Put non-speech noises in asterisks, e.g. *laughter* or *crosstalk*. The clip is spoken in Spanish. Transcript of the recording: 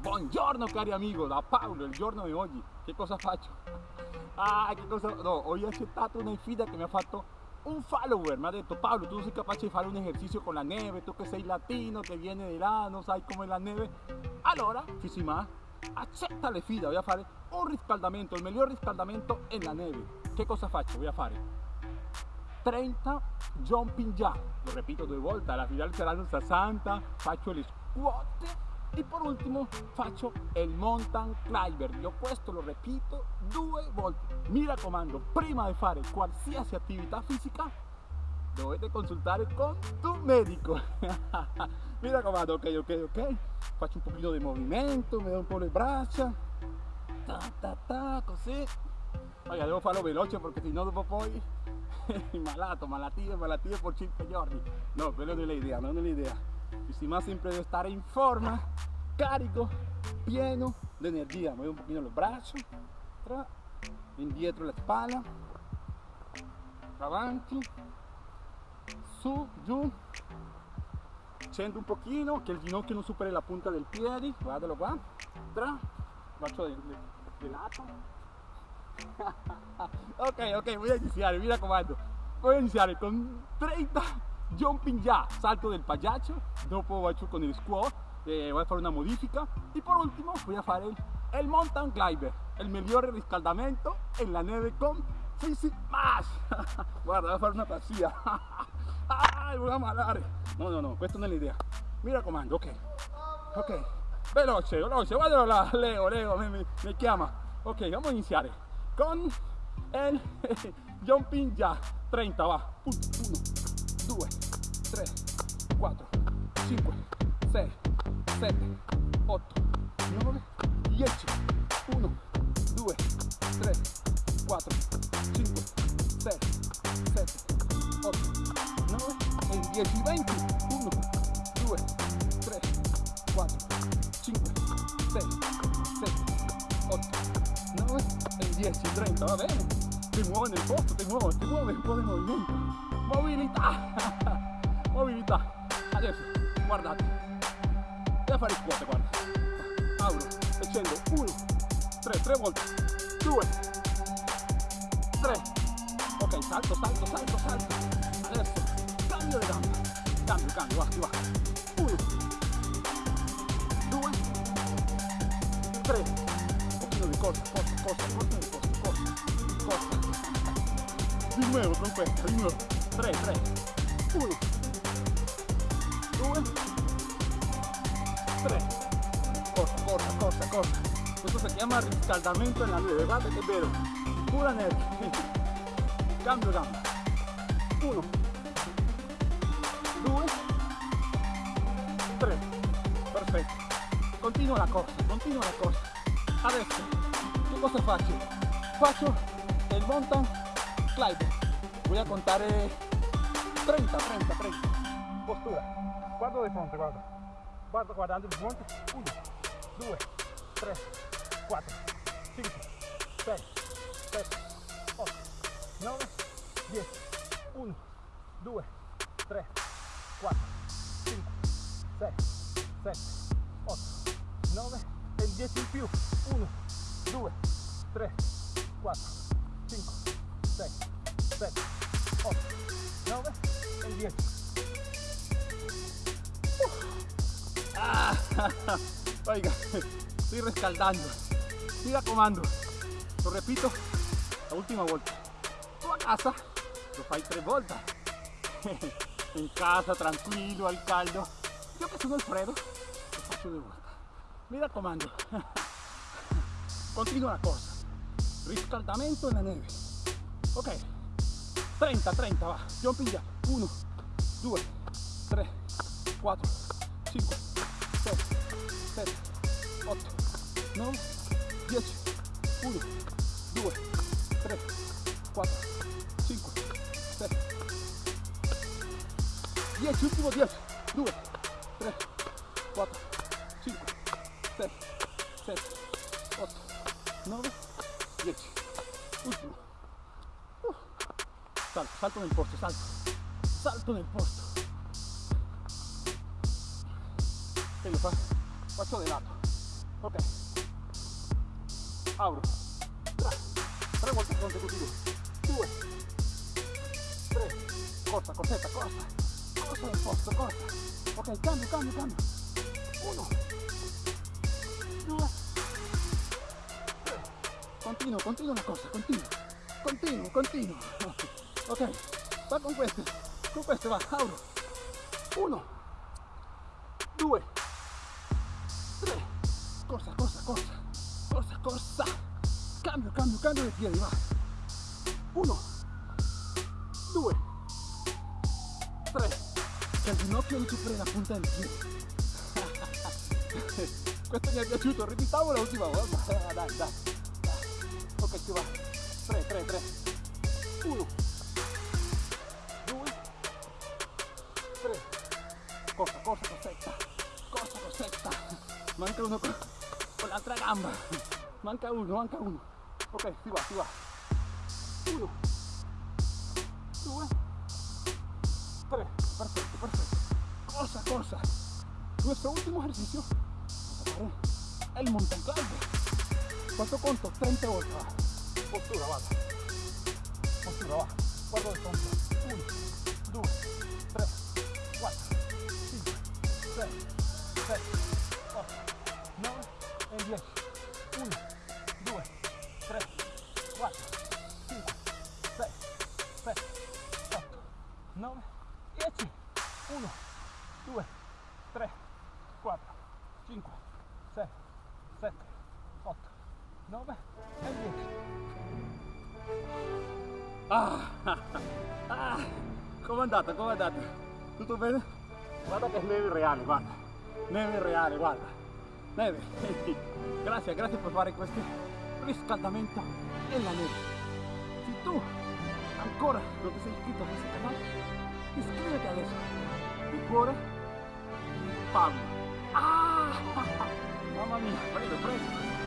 Buongiorno cari amigo, da Paolo, il giorno di oggi. Che cosa faccio? Ah, che cosa... No, ho accettato una sfida che mi ha fatto un follower. Mi ha detto Paolo, tu sei capace di fare un esercizio con la neve, tu che sei latino, che viene di là, non sai come la neve. Allora, Fisima, accetta le sfida, voy a fare un riscaldamento, il miglior riscaldamento en la neve. Che cosa faccio? Voy a fare 30 jumping jack, lo repito due volte, alla finale saranno 60, faccio le squat e per ultimo faccio il mountain climber. Io questo lo repito due volte. Mi raccomando, prima di fare qualsiasi attività fisica dovete consultare con tu medico. *laughs* Mi raccomando, ok, ok, ok. Faccio un pochino di movimento, mi do un po' le braccia. Ta ta ta, così. Oiga, devo farlo veloce perché se no dopo poi *laughs* malato, malattie, malattie per 5 giorni. No, quello non è l'idea, non è l'idea. Il sistema sempre deve stare in forma, carico, pieno di energia. Muovo un pochino los brazos, tra, indietro la spalla, avanti, su, giù, scendo un pochino, che il ginocchio non superi la punta del piede, guardalo qua, tra, faccio di, di, di lato, *laughs* ok, ok, voy a iniciar, mira comando. Voy a iniciar con 30 jumping ya, salto del payacho, dopo faccio con el squat, eh, voy a fare una modifica y por último voy a fare el, mountain climber, el migliore riscaldamento en la neve con Fisi Mash. *laughs* Guarda, voy a fare una pazzia. *laughs* Ay, voy a malare. No, no, no, questa non è l'idea. Mira comando, ok. Ok. Veloce, veloce, guardalo là, Leo, Leo, mi, mi, mi chiama. Ok, vamos a iniziare con el *laughs* jumping jack 30 va 1 2 3 4 5 6 7 8 9 10 1 2 3 4 5 6 7 8 9 e 10 20 1 2 3 4 5 6 7 8 9 e 10, 30, va bene? Ti muovi nel posto, ti muovi, ti muovi un po' di movimento. Mobilità! *laughs* Mobilità. Adesso, guardate. Devo fare squat, guarda. Apro e scendo. 1, 3, 3 volte. 2, 3. Ok, salto, salto, salto, salto. Adesso, cambio le gambe. Cambio, cambio, va, va. 1, 2, 3 corta, corta, corta, corta, corta, corta, corta. Di nuovo con questa, di nuovo. 3, 3, 1, 2, 3. Corta, corta, corta, corta. Questo si chiama riscaldamento nella neve, guarda che bello. Pura neve. Cambio gamba. 1, 2, 3. Perfetto. Continua la corsa, continua la corsa. Adesso cosa faccio? Faccio il mountain climb. Voy a contare 30, 30, 30. Postura. Guardo di fronte, guarda. Guardo guardando di fronte. 1, 2, 3, 4, 5, 6, 7, 8, 9, 10. 1, 2, 3, 4, 5, 6, 7, 8, 9 e 10 in più. 1, 2, 3, 4, 5, 6, 7, 8, 9 10. Ah, *laughs* oiga, estoy rescaldando. Siga comando. Lo repito, la última vuelta. Tu a casa lo fai tre volte. en casa, tranquillo, al caldo. Yo que sono Alfredo, lo faccio due volte. Mira comando. *laughs* Continua la corsa. Riscaldamento nella neve. Ok. 30, 30, va. Jumping jack. 1, 2, 3, 4, 5, 6, 7, 8, 9, 10. 1, 2, 3, 4, 5, 6. 10, ultimo 10. 2, 3, 4, 5, 6, 7, 8. 9, 10. Ultimo. Uh. Salto, salto nel posto, salto. Salto nel posto. E lo fa. Faccio di lato. Ok. Abro. Tra. Tre volte consecutivo. Due. Tre. Corta, corsetta, corta. Corta nel posto, corta. Ok, cambio, cambio, cambio. Uno. Due. Tre. Continuo, continuo la corsa, continuo. Continuo, continuo. *laughs* Ok, va con queste. Apro. Uno. Due. Corsa, corsa, corsa. Corsa, corsa. Cambio, cambio, cambio de piedi, va. Uno. Due. Tre. Che il ginocchio non superi la punta del piede. *laughs* Questo mi è piaciuto, ripetiamo l'ultima volta. *laughs* Dai, dai. Ok, ci va. 3, 3, 3. 1. Corsetta. Corsa, corsetta. Manca uno con, con l'altra gamba. Manca uno, manca uno. Ok, si va, si va. 1. 2. 3. Perfecto, perfecto. Corsa, corsa. Nuestro último ejercicio el mountain climb. Quanto conto? 30 volte. Va. Postura, vada. Postura, va. Guarda il conto. 1, 2, 7, 8, 9 e 10. 1, 2, 3, 4, 5, 6, 7, 8, 9, 10. 1, 2, 3, 4, 5, 6, 7, 8, 9 e 10. *laughs* Ah, ah, com'è andata? Com'è andata? Tutto bene? Guarda che neve reale, guarda. Neve reale, guarda. Neve. *laughs* Grazie, grazie per fare questo riscaldamento nella neve. Se tu ancora non ti sei iscritto a questo canale, iscriviti adesso. Di cuore, Pablo. Ah! *laughs* Mamma mia, prego, prego.